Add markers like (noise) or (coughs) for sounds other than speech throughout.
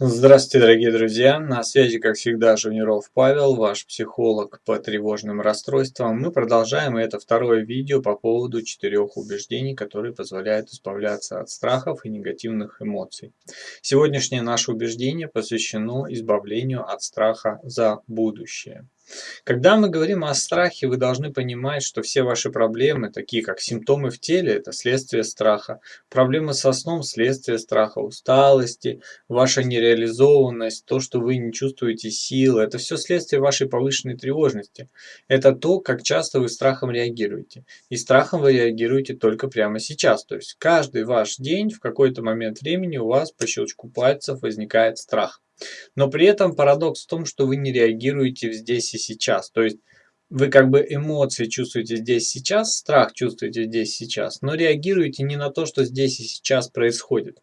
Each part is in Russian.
Здравствуйте, дорогие друзья! На связи, как всегда, Жуниров Павел, ваш психолог по тревожным расстройствам. Мы продолжаем, и это второе видео по поводу четырех убеждений, которые позволяют избавляться от страхов и негативных эмоций. Сегодняшнее наше убеждение посвящено избавлению от страха за будущее. Когда мы говорим о страхе, вы должны понимать, что все ваши проблемы, такие как симптомы в теле, это следствие страха. Проблемы со сном – следствие страха, усталости, ваша нереализованность, то, что вы не чувствуете силы – это все следствие вашей повышенной тревожности. Это то, как часто вы страхом реагируете. И страхом вы реагируете только прямо сейчас. То есть каждый ваш день в какой-то момент времени у вас по щелчку пальцев возникает страх. Но при этом парадокс в том, что вы не реагируете здесь и сейчас. То есть вы как бы эмоции чувствуете здесь сейчас, страх чувствуете здесь сейчас, но реагируете не на то, что здесь и сейчас происходит.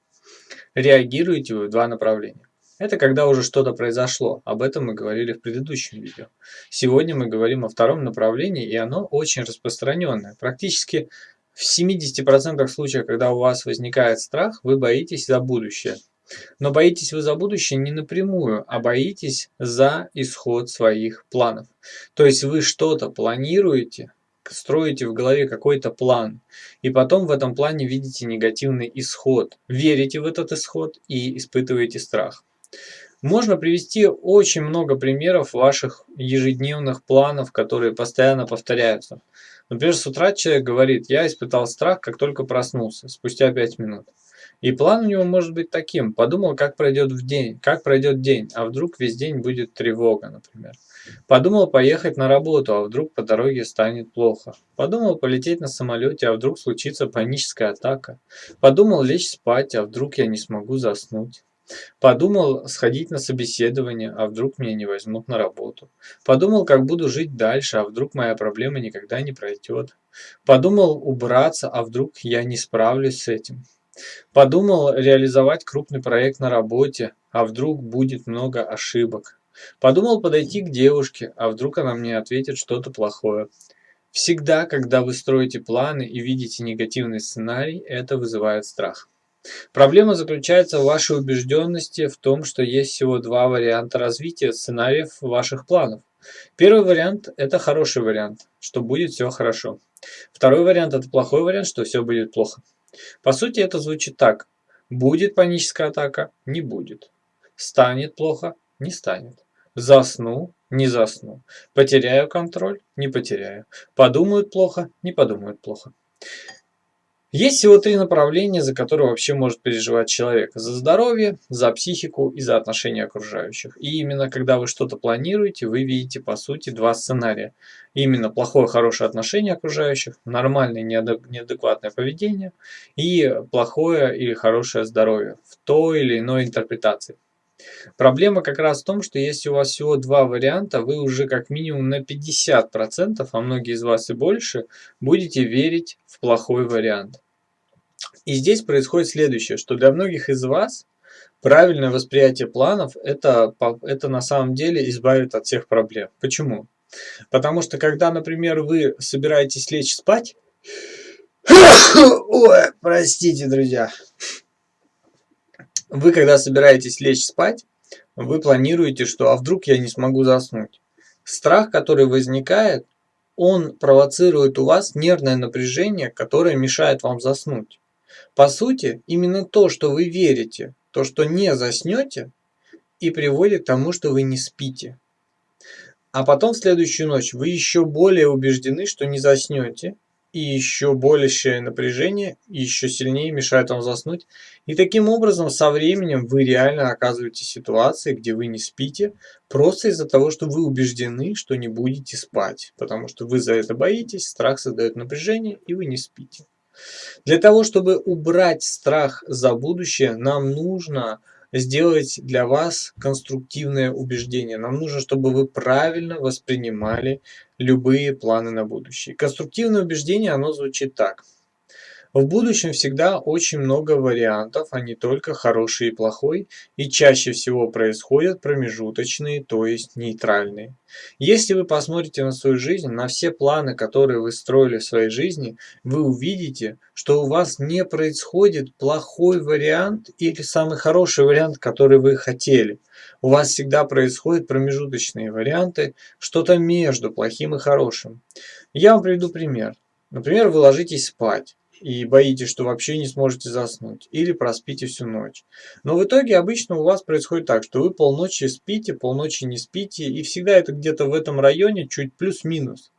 Реагируете вы в два направления. Это когда уже что-то произошло. Об этом мы говорили в предыдущем видео. Сегодня мы говорим о втором направлении, и оно очень распространенное. Практически в 70% случаев, когда у вас возникает страх, вы боитесь за будущее. Но боитесь вы за будущее не напрямую, а боитесь за исход своих планов. То есть вы что-то планируете, строите в голове какой-то план, и потом в этом плане видите негативный исход, верите в этот исход и испытываете страх. Можно привести очень много примеров ваших ежедневных планов, которые постоянно повторяются. Например, с утра человек говорит, я испытал страх, как только проснулся, спустя 5 минут. И план у него может быть таким. Подумал, как пройдет в день, как пройдет день, а вдруг весь день будет тревога, например. Подумал поехать на работу, а вдруг по дороге станет плохо. Подумал полететь на самолете, а вдруг случится паническая атака. Подумал лечь спать, а вдруг я не смогу заснуть. Подумал сходить на собеседование, а вдруг меня не возьмут на работу. Подумал, как буду жить дальше, а вдруг моя проблема никогда не пройдет. Подумал убраться, а вдруг я не справлюсь с этим. Подумал реализовать крупный проект на работе, а вдруг будет много ошибок. Подумал подойти к девушке, а вдруг она мне ответит что-то плохое. Всегда, когда вы строите планы и видите негативный сценарий, это вызывает страх. Проблема заключается в вашей убежденности в том, что есть всего два варианта развития сценариев ваших планов. Первый вариант – это хороший вариант, что будет все хорошо. Второй вариант – это плохой вариант, что все будет плохо. По сути это звучит так. Будет паническая атака? Не будет. Станет плохо? Не станет. Засну? Не засну. Потеряю контроль? Не потеряю. Подумают плохо? Не подумают плохо. Есть всего три направления, за которые вообще может переживать человек. За здоровье, за психику и за отношения окружающих. И именно когда вы что-то планируете, вы видите по сути два сценария. Именно плохое, хорошее отношение окружающих, нормальное, неадекватное поведение и плохое или хорошее здоровье в той или иной интерпретации. Проблема как раз в том, что если у вас всего два варианта, вы уже как минимум на 50%, а многие из вас и больше, будете верить в плохой вариант. И здесь происходит следующее, что для многих из вас правильное восприятие планов это, это на самом деле избавит от всех проблем. Почему? Потому что когда, например, вы собираетесь лечь спать, (coughs) ой, простите, друзья, вы когда собираетесь лечь спать, вы планируете, что а вдруг я не смогу заснуть. Страх, который возникает, он провоцирует у вас нервное напряжение, которое мешает вам заснуть. По сути, именно то, что вы верите, то, что не заснете, и приводит к тому, что вы не спите. А потом в следующую ночь вы еще более убеждены, что не заснете, и еще большее напряжение, еще сильнее мешает вам заснуть. И таким образом со временем вы реально оказываетесь в ситуации, где вы не спите, просто из-за того, что вы убеждены, что не будете спать. Потому что вы за это боитесь, страх создает напряжение, и вы не спите. Для того, чтобы убрать страх за будущее, нам нужно сделать для вас конструктивное убеждение. Нам нужно, чтобы вы правильно воспринимали любые планы на будущее. Конструктивное убеждение, оно звучит так. В будущем всегда очень много вариантов, а не только хороший и плохой, и чаще всего происходят промежуточные, то есть нейтральные. Если вы посмотрите на свою жизнь, на все планы, которые вы строили в своей жизни, вы увидите, что у вас не происходит плохой вариант или самый хороший вариант, который вы хотели. У вас всегда происходят промежуточные варианты, что-то между плохим и хорошим. Я вам приведу пример. Например, вы ложитесь спать и боитесь, что вообще не сможете заснуть, или проспите всю ночь. Но в итоге обычно у вас происходит так, что вы полночи спите, полночи не спите, и всегда это где-то в этом районе, чуть плюс-минус.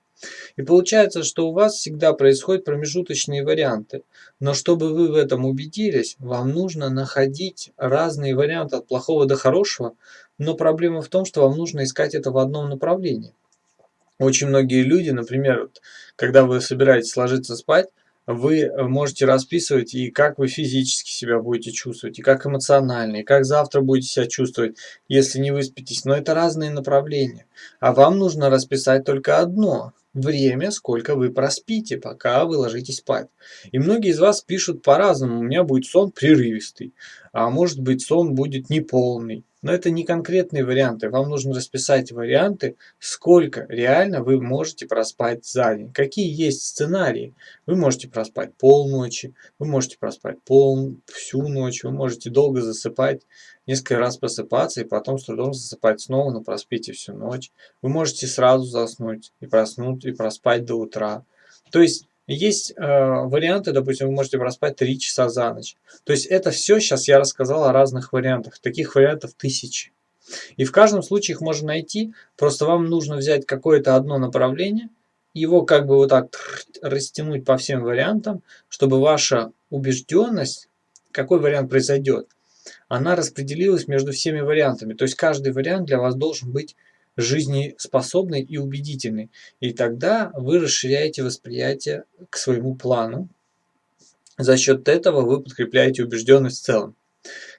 И получается, что у вас всегда происходят промежуточные варианты. Но чтобы вы в этом убедились, вам нужно находить разные варианты от плохого до хорошего, но проблема в том, что вам нужно искать это в одном направлении. Очень многие люди, например, когда вы собираетесь ложиться спать, вы можете расписывать и как вы физически себя будете чувствовать, и как эмоционально, и как завтра будете себя чувствовать, если не выспитесь. Но это разные направления. А вам нужно расписать только одно – время, сколько вы проспите, пока вы ложитесь спать. И многие из вас пишут по-разному. У меня будет сон прерывистый, а может быть сон будет неполный. Но это не конкретные варианты. Вам нужно расписать варианты, сколько реально вы можете проспать за день. Какие есть сценарии. Вы можете проспать полночи, вы можете проспать пол, всю ночь, вы можете долго засыпать, несколько раз просыпаться и потом с трудом засыпать снова, но проспите всю ночь. Вы можете сразу заснуть и проснуть, и проспать до утра. То есть есть э, варианты, допустим, вы можете проспать 3 часа за ночь. То есть это все сейчас я рассказал о разных вариантах. Таких вариантов тысячи. И в каждом случае их можно найти. Просто вам нужно взять какое-то одно направление, его как бы вот так растянуть по всем вариантам, чтобы ваша убежденность, какой вариант произойдет, она распределилась между всеми вариантами. То есть каждый вариант для вас должен быть жизнеспособный и убедительный. И тогда вы расширяете восприятие к своему плану. За счет этого вы подкрепляете убежденность в целом.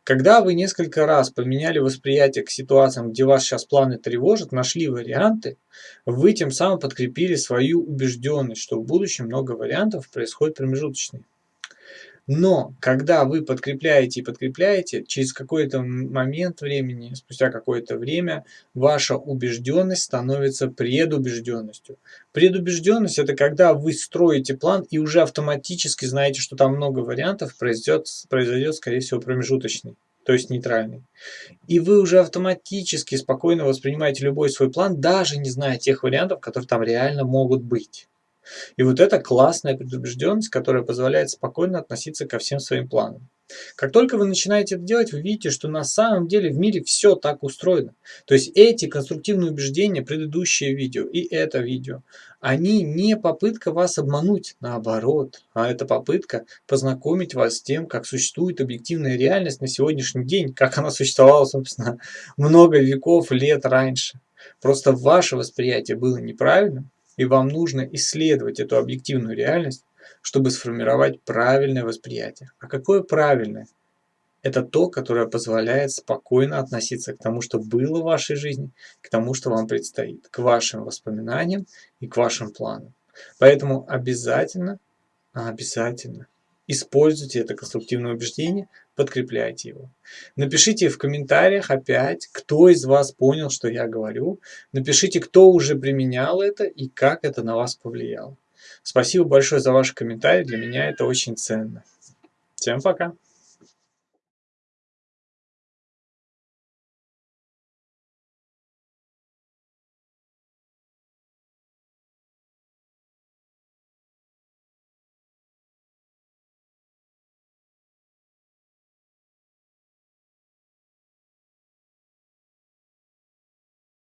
Когда вы несколько раз поменяли восприятие к ситуациям, где вас сейчас планы тревожат, нашли варианты, вы тем самым подкрепили свою убежденность, что в будущем много вариантов происходит промежуточные. Но когда вы подкрепляете и подкрепляете, через какой-то момент времени, спустя какое-то время, ваша убежденность становится предубежденностью. Предубежденность – это когда вы строите план и уже автоматически знаете, что там много вариантов, произойдет, произойдет скорее всего, промежуточный то есть нейтральный. И вы уже автоматически спокойно воспринимаете любой свой план, даже не зная тех вариантов, которые там реально могут быть. И вот это классная предубежденность, которая позволяет спокойно относиться ко всем своим планам. Как только вы начинаете это делать, вы видите, что на самом деле в мире все так устроено. То есть эти конструктивные убеждения, предыдущее видео и это видео, они не попытка вас обмануть, наоборот, а это попытка познакомить вас с тем, как существует объективная реальность на сегодняшний день, как она существовала, собственно, (laughs) много веков, лет раньше. Просто ваше восприятие было неправильным, и вам нужно исследовать эту объективную реальность, чтобы сформировать правильное восприятие. А какое правильное? Это то, которое позволяет спокойно относиться к тому, что было в вашей жизни, к тому, что вам предстоит, к вашим воспоминаниям и к вашим планам. Поэтому обязательно, обязательно используйте это конструктивное убеждение, подкрепляйте его. Напишите в комментариях опять, кто из вас понял, что я говорю. Напишите, кто уже применял это и как это на вас повлияло. Спасибо большое за ваши комментарии, для меня это очень ценно. Всем пока!